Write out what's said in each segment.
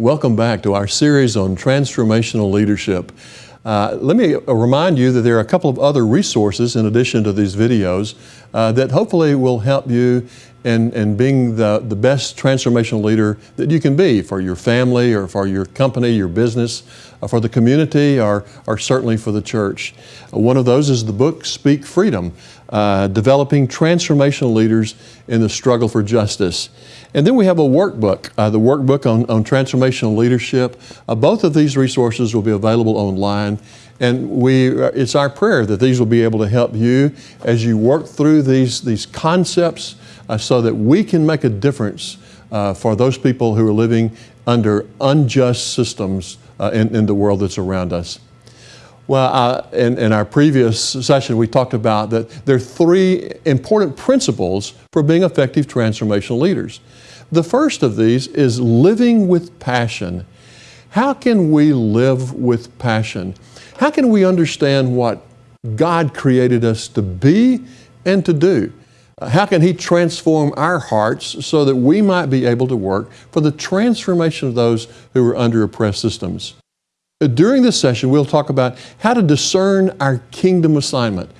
Welcome back to our series on transformational leadership. Uh, let me remind you that there are a couple of other resources in addition to these videos uh, that hopefully will help you in, in being the, the best transformational leader that you can be for your family or for your company, your business, uh, for the community, or, or certainly for the church. Uh, one of those is the book Speak Freedom, uh, Developing Transformational Leaders in the Struggle for Justice. And then we have a workbook, uh, the workbook on, on transformational leadership. Uh, both of these resources will be available online. And we, uh, it's our prayer that these will be able to help you as you work through these, these concepts uh, so that we can make a difference uh, for those people who are living under unjust systems uh, in, in the world that's around us. Well, uh, in, in, our previous session, we talked about that there are three important principles for being effective transformational leaders. The first of these is living with passion. How can we live with passion? How can we understand what God created us to be and to do? How can He transform our hearts so that we might be able to work for the transformation of those who are under oppressed systems? During this session, we'll talk about how to discern our kingdom assignment.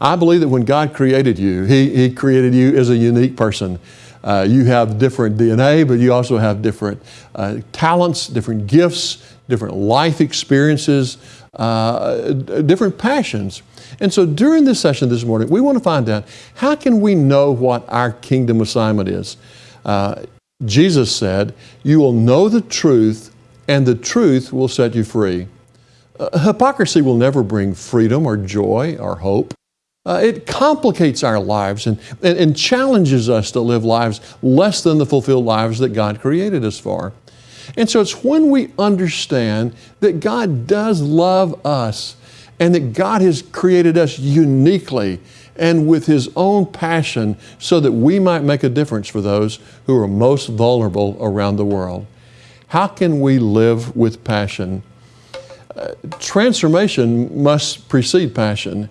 I believe that when God created you, He, he created you as a unique person. Uh, you have different DNA, but you also have different uh, talents, different gifts, different life experiences, uh, different passions. And so during this session this morning, we want to find out how can we know what our kingdom assignment is? Uh, Jesus said, You will know the truth, and the truth will set you free. Uh, hypocrisy will never bring freedom or joy or hope. Uh, it complicates our lives and, and, and challenges us to live lives less than the fulfilled lives that God created us for. And so it's when we understand that God does love us and that God has created us uniquely and with His own passion so that we might make a difference for those who are most vulnerable around the world. How can we live with passion? Uh, transformation must precede passion.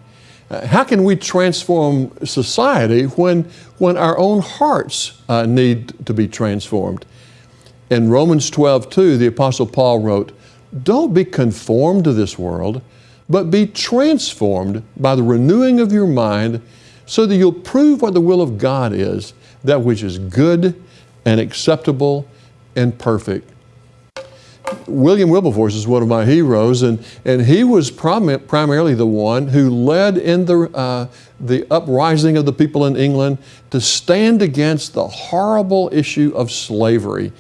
Uh, how can we transform society when, when our own hearts uh, need to be transformed? In Romans 12, 2, the Apostle Paul wrote, Don't be conformed to this world, but be transformed by the renewing of your mind so that you'll prove what the will of God is, that which is good and acceptable and perfect. William Wilberforce is one of my heroes, and, and he was prim primarily the one who led in the, uh, the uprising of the people in England to stand against the horrible issue of slavery.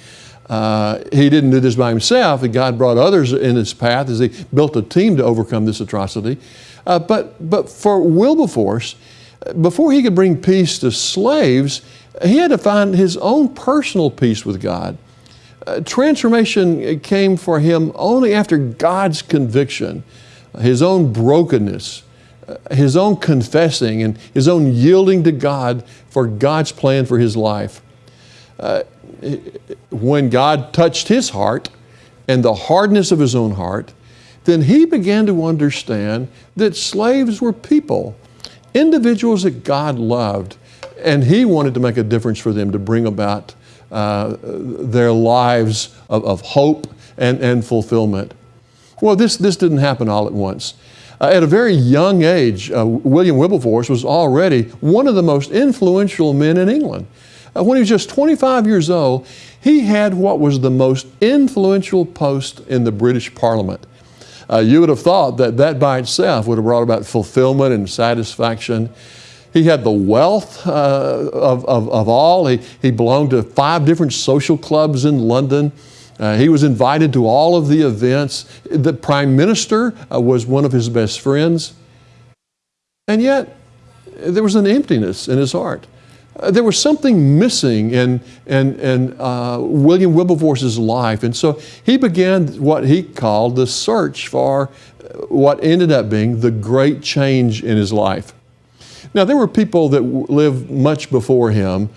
Uh, he didn't do this by himself, God brought others in his path as he built a team to overcome this atrocity. Uh, but, but for Wilberforce, before he could bring peace to slaves, he had to find his own personal peace with God. Uh, transformation came for him only after God's conviction, his own brokenness, uh, his own confessing, and his own yielding to God for God's plan for his life. Uh, when God touched his heart and the hardness of his own heart, then he began to understand that slaves were people, individuals that God loved, and he wanted to make a difference for them to bring about uh, their lives of, of, hope and, and fulfillment. Well, this, this didn't happen all at once. Uh, at a very young age, uh, William Wilberforce was already one of the most influential men in England. Uh, when he was just 25 years old, he had what was the most influential post in the British Parliament. Uh, you would have thought that that by itself would have brought about fulfillment and satisfaction. He had the wealth uh, of, of, of, all. He, he belonged to five different social clubs in London. Uh, he was invited to all of the events. The prime minister uh, was one of his best friends. And yet, there was an emptiness in his heart. Uh, there was something missing in, in, in uh, William Wilberforce's life. And so he began what he called the search for what ended up being the great change in his life. Now, there were people that lived much before him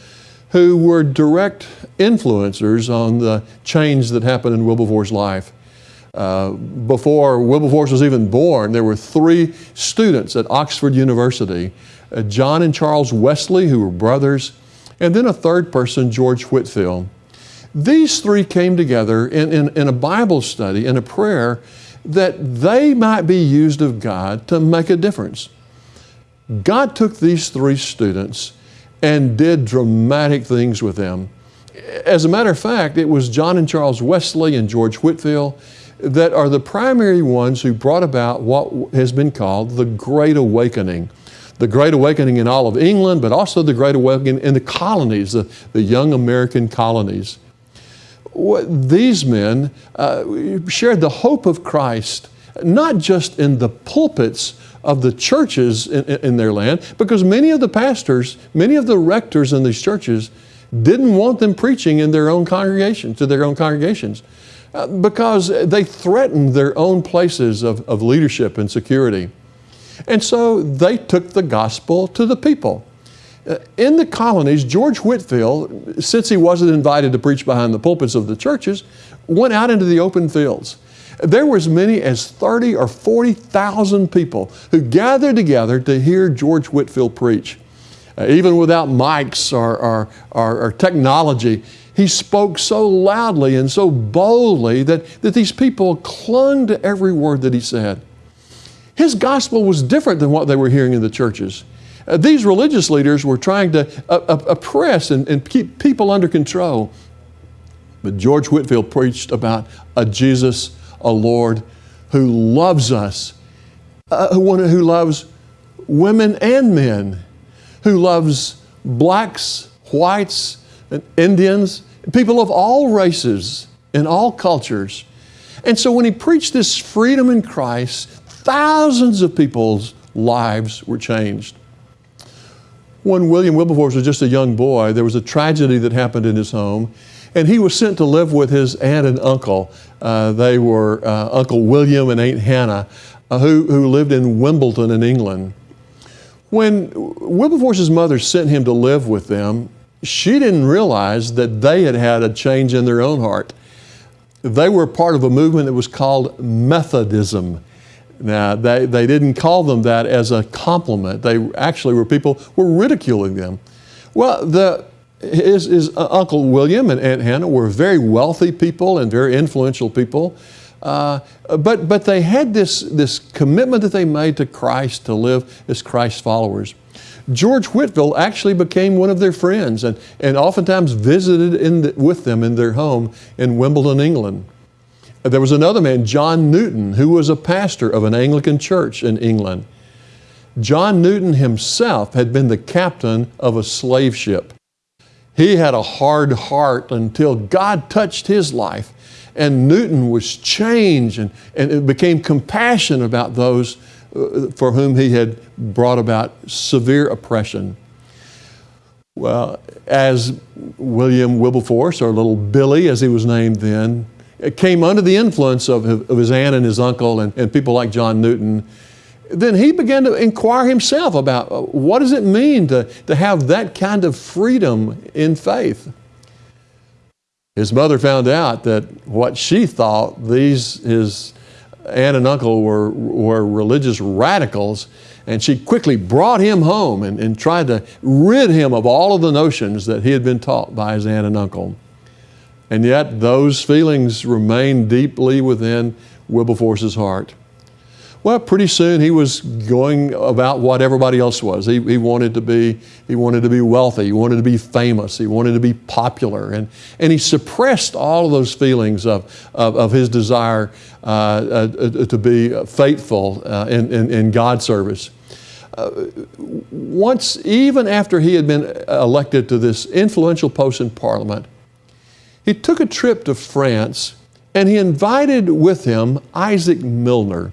who were direct influencers on the change that happened in Wilberforce's life. Uh, before Wilberforce was even born, there were three students at Oxford University, uh, John and Charles Wesley, who were brothers, and then a third person, George Whitefield. These three came together in, in, in a Bible study, in a prayer, that they might be used of God to make a difference. God took these three students and did dramatic things with them. As a matter of fact, it was John and Charles Wesley and George Whitefield that are the primary ones who brought about what has been called the Great Awakening. The Great Awakening in all of England, but also the Great Awakening in the colonies, the, the young American colonies. These men uh, shared the hope of Christ, not just in the pulpits of the churches in, in, their land, because many of the pastors, many of the rectors in these churches didn't want them preaching in their own congregations, to their own congregations, uh, because they threatened their own places of, of leadership and security. And so they took the gospel to the people. Uh, in the colonies, George Whitefield, since he wasn't invited to preach behind the pulpits of the churches, went out into the open fields. There were as many as 30 or 40,000 people who gathered together to hear George Whitefield preach. Uh, even without mics or, or, or, or, technology, he spoke so loudly and so boldly that, that these people clung to every word that he said. His gospel was different than what they were hearing in the churches. Uh, these religious leaders were trying to uh, uh, oppress and, and keep people under control. But George Whitefield preached about a Jesus, a Lord who loves us, uh, one who loves women and men, who loves blacks, whites, and Indians, people of all races and all cultures. And so when he preached this freedom in Christ, thousands of people's lives were changed. When William Wilberforce was just a young boy, there was a tragedy that happened in his home, and he was sent to live with his aunt and uncle. Uh, they were uh, Uncle William and Aunt Hannah, uh, who, who lived in Wimbledon in England. When Wilberforce's mother sent him to live with them, she didn't realize that they had had a change in their own heart. They were part of a movement that was called Methodism. Now, they, they didn't call them that as a compliment. They actually were people were ridiculing them. Well, the, his, his Uncle William and Aunt Hannah were very wealthy people and very influential people. Uh, but, but they had this, this commitment that they made to Christ to live as Christ's followers. George Whitefield actually became one of their friends and, and oftentimes visited the, with them in their home in Wimbledon, England. There was another man, John Newton, who was a pastor of an Anglican church in England. John Newton himself had been the captain of a slave ship. He had a hard heart until God touched his life, and Newton was changed and, and it became compassion about those uh, for whom he had brought about severe oppression. Well, as William Wilberforce, or little Billy as he was named then, came under the influence of, of his aunt and his uncle and, and people like John Newton, then he began to inquire himself about uh, what does it mean to, to have that kind of freedom in faith. His mother found out that what she thought these, his aunt and uncle were, were religious radicals, and she quickly brought him home and, and tried to rid him of all of the notions that he had been taught by his aunt and uncle. And yet those feelings remained deeply within Wilberforce's heart. Well, pretty soon he was going about what everybody else was. He, he, wanted to be, he wanted to be wealthy, he wanted to be famous, he wanted to be popular, and, and he suppressed all of those feelings of, of, of his desire uh, uh, to be faithful uh, in, in, in God's service. Uh, once, even after he had been elected to this influential post in Parliament, he took a trip to France and he invited with him Isaac Milner.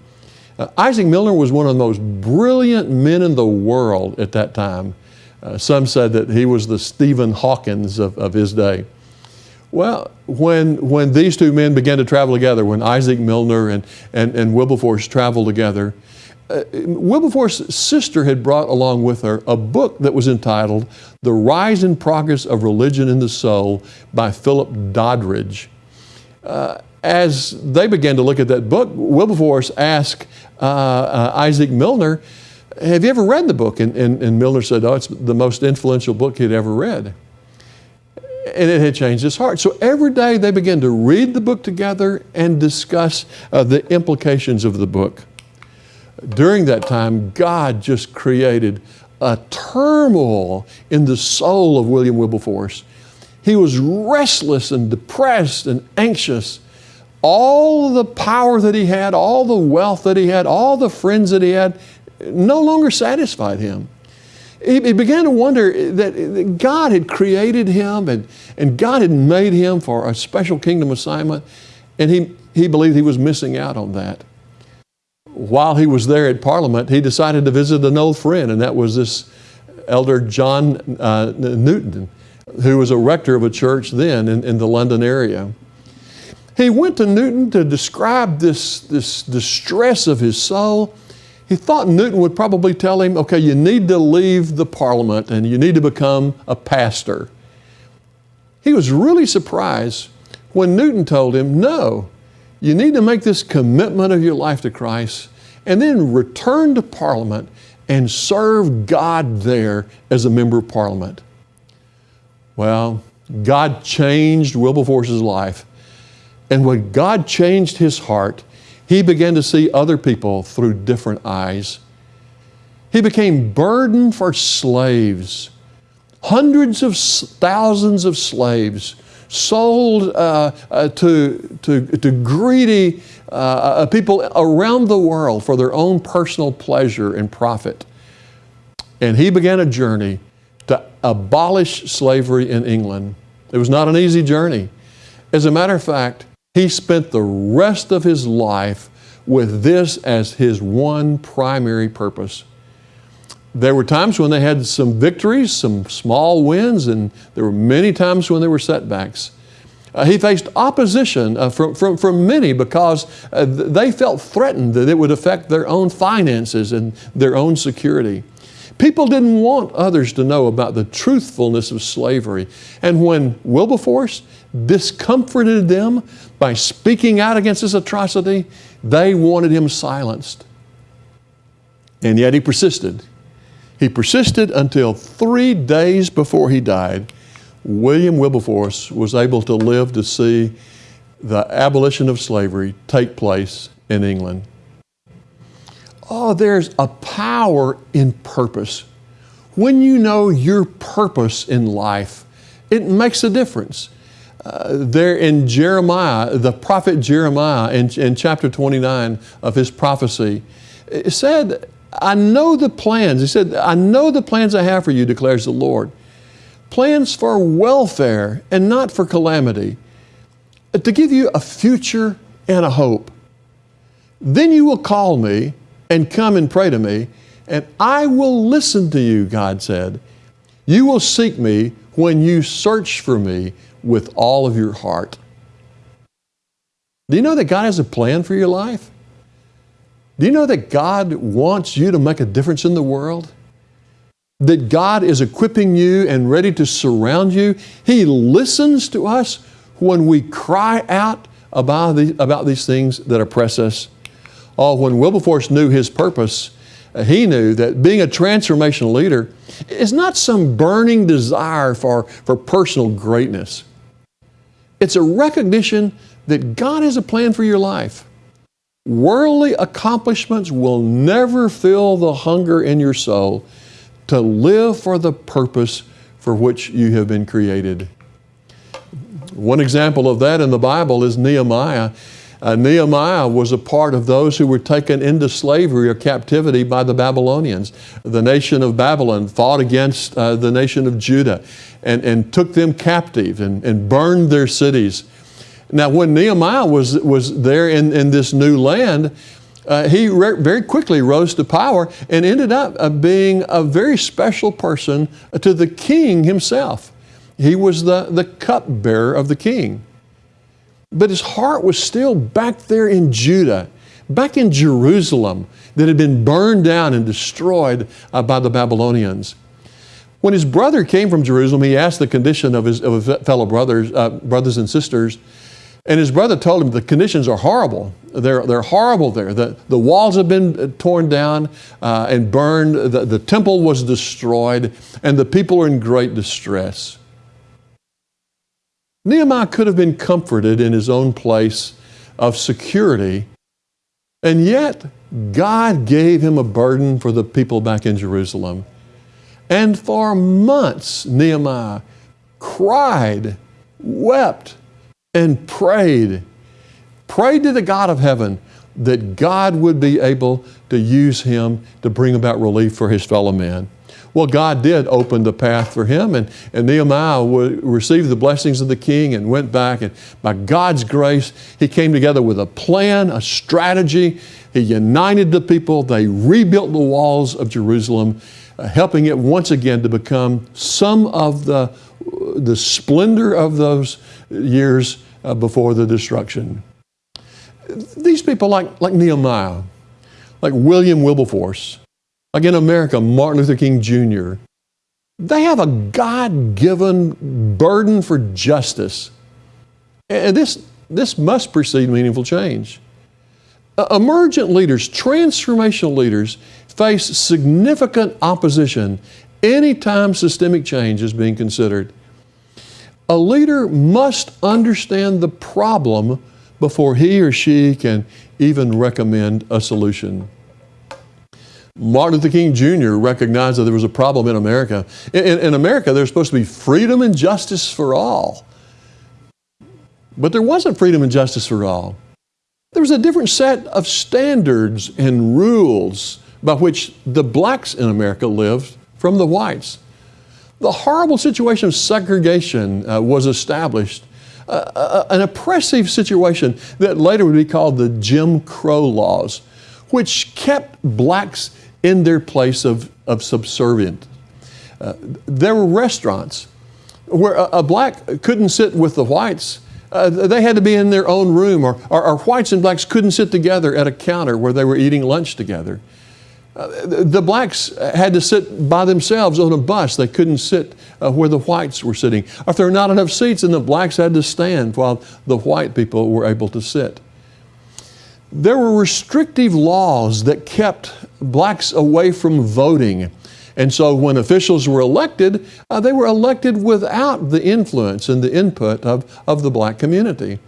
Uh, Isaac Milner was one of the most brilliant men in the world at that time. Uh, some said that he was the Stephen Hawkins of, of his day. Well, when, when these two men began to travel together, when Isaac Milner and, and, and Wilberforce traveled together, uh, Wilberforce's sister had brought along with her a book that was entitled The Rise and Progress of Religion in the Soul by Philip Doddridge. Uh, as they began to look at that book, Wilberforce asked uh, uh, Isaac Milner, Have you ever read the book? And, and, and Milner said, Oh, it's the most influential book he'd ever read. and it had changed his heart. So every day they began to read the book together and discuss uh, the implications of the book. During that time, God just created a turmoil in the soul of William Wilberforce. He was restless and depressed and anxious. All the power that he had, all the wealth that he had, all the friends that he had, no longer satisfied him. He, began to wonder that God had created him and, and God had made him for a special kingdom assignment, and he, he believed he was missing out on that. While he was there at Parliament, he decided to visit an old friend, and that was this elder John uh, Newton, who was a rector of a church then in, in the London area. He went to Newton to describe this, this distress of his soul he thought Newton would probably tell him, okay, you need to leave the parliament and you need to become a pastor. He was really surprised when Newton told him, no, you need to make this commitment of your life to Christ and then return to parliament and serve God there as a member of parliament. Well, God changed Wilberforce's life. And when God changed his heart, he began to see other people through different eyes. He became burden for slaves. Hundreds of thousands of slaves sold uh, uh, to, to, to greedy uh, uh, people around the world for their own personal pleasure and profit. And he began a journey to abolish slavery in England. It was not an easy journey. As a matter of fact, he spent the rest of his life with this as his one primary purpose. There were times when they had some victories, some small wins, and there were many times when there were setbacks. Uh, he faced opposition uh, from, from, from many because uh, they felt threatened that it would affect their own finances and their own security. People didn't want others to know about the truthfulness of slavery. And when Wilberforce discomforted them by speaking out against this atrocity, they wanted him silenced. And yet he persisted. He persisted until three days before he died. William Wilberforce was able to live to see the abolition of slavery take place in England. Oh, there's a power in purpose. When you know your purpose in life, it makes a difference. Uh, there in Jeremiah, the prophet Jeremiah, in, in chapter 29 of his prophecy, said, I know the plans. He said, I know the plans I have for you, declares the Lord. Plans for welfare and not for calamity, to give you a future and a hope. Then you will call me and come and pray to me, and I will listen to you, God said. You will seek me when you search for me with all of your heart. Do you know that God has a plan for your life? Do you know that God wants you to make a difference in the world? That God is equipping you and ready to surround you? He listens to us when we cry out about, the, about these things that oppress us. Oh, when Wilberforce knew his purpose, uh, he knew that being a transformational leader is not some burning desire for, for personal greatness. It's a recognition that God has a plan for your life. Worldly accomplishments will never fill the hunger in your soul to live for the purpose for which you have been created. One example of that in the Bible is Nehemiah. Uh, Nehemiah was a part of those who were taken into slavery or captivity by the Babylonians. The nation of Babylon fought against uh, the nation of Judah and, and took them captive and, and burned their cities. Now, when Nehemiah was, was there in, in this new land, uh, he very quickly rose to power and ended up uh, being a very special person to the king himself. He was the, the cupbearer of the king. But his heart was still back there in Judah, back in Jerusalem that had been burned down and destroyed uh, by the Babylonians. When his brother came from Jerusalem, he asked the condition of his, of his fellow brothers, uh, brothers and sisters. And his brother told him the conditions are horrible. They're, they're horrible there. The, the walls have been uh, torn down uh, and burned. The, the temple was destroyed, and the people are in great distress. Nehemiah could have been comforted in his own place of security, and yet God gave him a burden for the people back in Jerusalem. And for months, Nehemiah cried, wept, and prayed. Prayed to the God of heaven that God would be able to use him to bring about relief for his fellow man. Well, God did open the path for him, and, and Nehemiah received the blessings of the king and went back. And by God's grace, he came together with a plan, a strategy. He united the people. They rebuilt the walls of Jerusalem, uh, helping it once again to become some of the, the splendor of those years uh, before the destruction. These people, like, like Nehemiah, like William Wilberforce, like in America, Martin Luther King Jr., they have a God given burden for justice. And this, this must precede meaningful change. Uh, emergent leaders, transformational leaders, face significant opposition anytime systemic change is being considered. A leader must understand the problem before he or she can even recommend a solution. Martin Luther King Jr. recognized that there was a problem in America. In, in, America, there's supposed to be freedom and justice for all. But there wasn't freedom and justice for all. There was a different set of standards and rules by which the blacks in America lived from the whites. The horrible situation of segregation uh, was established, uh, uh, an oppressive situation that later would be called the Jim Crow laws, which kept blacks in their place of, of subservient. Uh, there were restaurants where a, a, black couldn't sit with the whites. Uh, they had to be in their own room, or, or, or, whites and blacks couldn't sit together at a counter where they were eating lunch together. Uh, the blacks had to sit by themselves on a bus. They couldn't sit uh, where the whites were sitting. If there were not enough seats, then the blacks had to stand while the white people were able to sit. There were restrictive laws that kept blacks away from voting. And so when officials were elected, uh, they were elected without the influence and the input of, of the black community.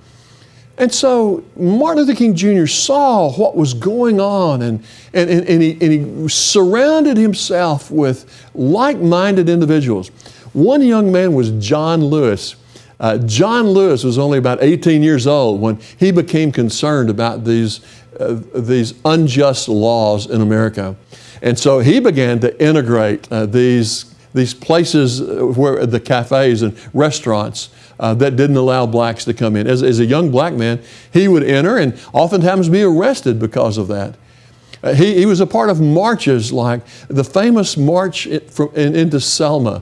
And so Martin Luther King Jr. saw what was going on and, and, and, and, he, and he surrounded himself with like minded individuals. One young man was John Lewis. Uh, John Lewis was only about 18 years old when he became concerned about these, uh, these unjust laws in America. And so he began to integrate uh, these, these places uh, where the cafes and restaurants uh, that didn't allow blacks to come in. As, as, a young black man, he would enter and oftentimes be arrested because of that. Uh, he, he was a part of marches like the famous march in, from, in, into Selma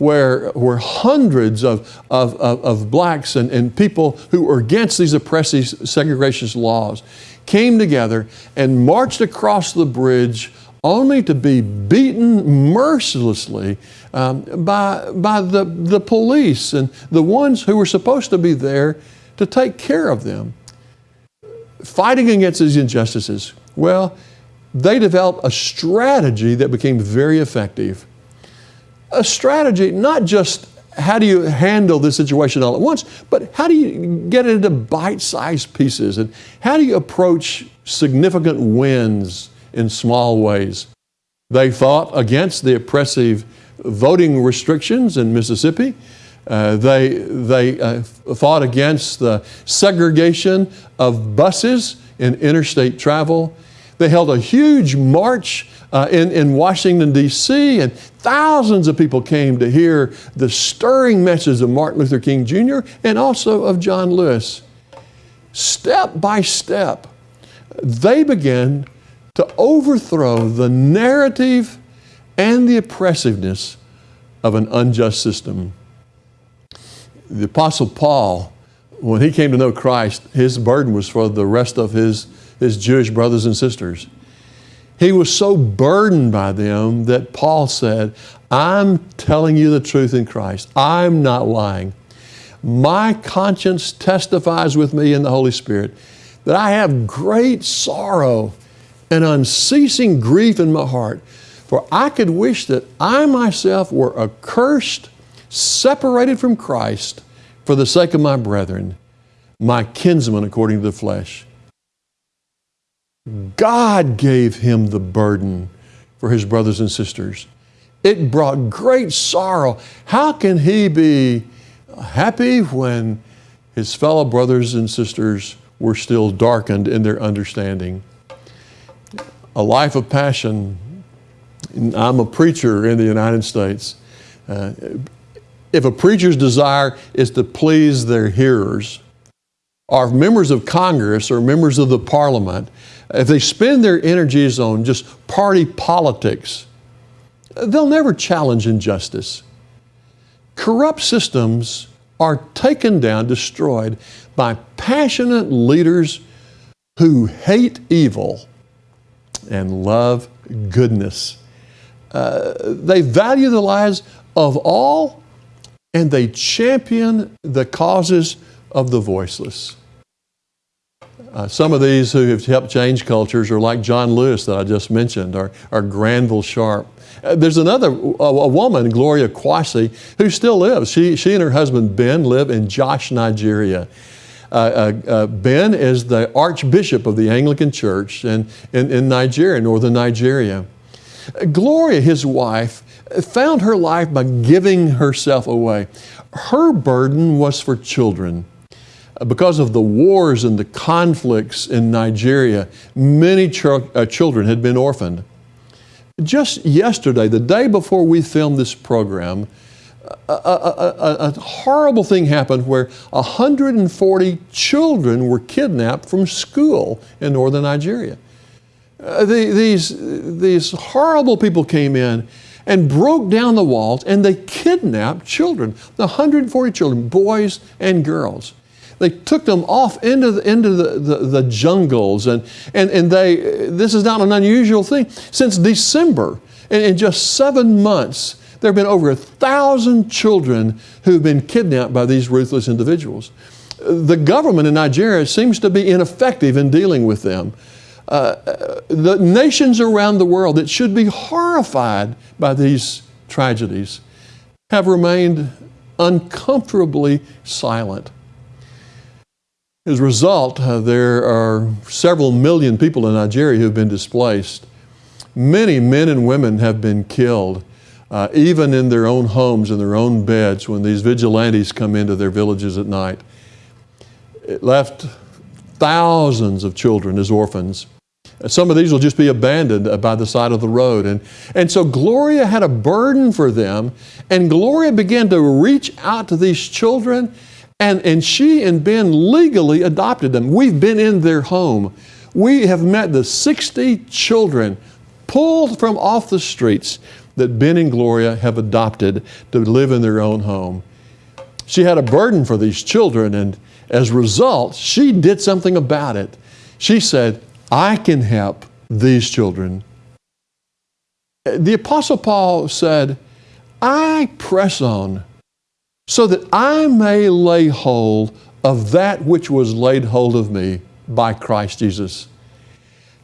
where, where hundreds of, of, of, of blacks and, and people who were against these oppressive segregationist laws came together and marched across the bridge only to be beaten mercilessly um, by, by the, the police and the ones who were supposed to be there to take care of them. Fighting against these injustices, well, they developed a strategy that became very effective a strategy, not just how do you handle this situation all at once, but how do you get it into bite sized pieces? And how do you approach significant wins in small ways? They fought against the oppressive voting restrictions in Mississippi. Uh, they they uh, fought against the segregation of buses in interstate travel. They held a huge march uh, in, in Washington, D.C., and thousands of people came to hear the stirring message of Martin Luther King Jr. and also of John Lewis. Step by step, they began to overthrow the narrative and the oppressiveness of an unjust system. The Apostle Paul, when he came to know Christ, his burden was for the rest of his, his Jewish brothers and sisters. He was so burdened by them that Paul said, I'm telling you the truth in Christ. I'm not lying. My conscience testifies with me in the Holy Spirit that I have great sorrow and unceasing grief in my heart. For I could wish that I myself were accursed, separated from Christ for the sake of my brethren, my kinsmen according to the flesh. God gave him the burden for his brothers and sisters. It brought great sorrow. How can he be happy when his fellow brothers and sisters were still darkened in their understanding? A life of passion. I'm a preacher in the United States. Uh, if a preacher's desire is to please their hearers, or members of Congress or members of the parliament, if they spend their energies on just party politics, they'll never challenge injustice. Corrupt systems are taken down, destroyed by passionate leaders who hate evil and love goodness. Uh, they value the lives of all and they champion the causes of the voiceless. Uh, some of these who have helped change cultures are like John Lewis that I just mentioned, or, or Granville Sharp. Uh, there's another, a, a, woman, Gloria Kwashi, who still lives. She, she and her husband Ben live in Jos, Nigeria. Uh, uh, uh ben is the Archbishop of the Anglican Church in, in, in Nigeria, northern Nigeria. Gloria, his wife, found her life by giving herself away. Her burden was for children because of the wars and the conflicts in Nigeria, many ch uh, children had been orphaned. Just yesterday, the day before we filmed this program, a, a, a, a horrible thing happened where 140 children were kidnapped from school in northern Nigeria. Uh, the, these, these horrible people came in and broke down the walls and they kidnapped children, the 140 children, boys and girls. They took them off into the, into the, the, the, jungles, and, and, and they, this is not an unusual thing. Since December, in, in just seven months, there have been over a thousand children who've been kidnapped by these ruthless individuals. The government in Nigeria seems to be ineffective in dealing with them. Uh, the nations around the world that should be horrified by these tragedies have remained uncomfortably silent. As a result, uh, there are several million people in Nigeria who have been displaced. Many men and women have been killed, uh, even in their own homes, in their own beds, when these vigilantes come into their villages at night. It left thousands of children as orphans. Some of these will just be abandoned by the side of the road. And, and so Gloria had a burden for them, and Gloria began to reach out to these children and, and she and Ben legally adopted them. We've been in their home. We have met the 60 children pulled from off the streets that Ben and Gloria have adopted to live in their own home. She had a burden for these children, and as a result, she did something about it. She said, I can help these children. The Apostle Paul said, I press on so that I may lay hold of that which was laid hold of me by Christ Jesus.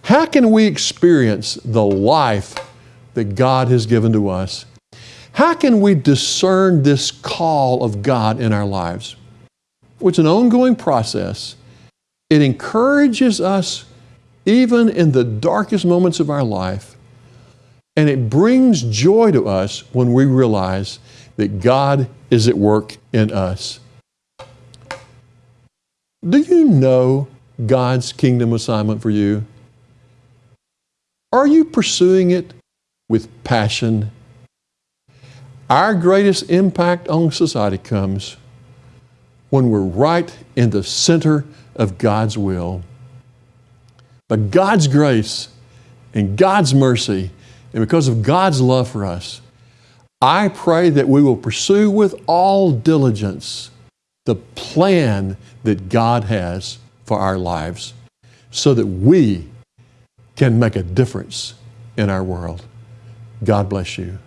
How can we experience the life that God has given to us? How can we discern this call of God in our lives? It's an ongoing process. It encourages us even in the darkest moments of our life, and it brings joy to us when we realize that God is at work in us. Do you know God's kingdom assignment for you? Are you pursuing it with passion? Our greatest impact on society comes when we're right in the center of God's will. But God's grace and God's mercy, and because of God's love for us, I pray that we will pursue with all diligence the plan that God has for our lives so that we can make a difference in our world. God bless you.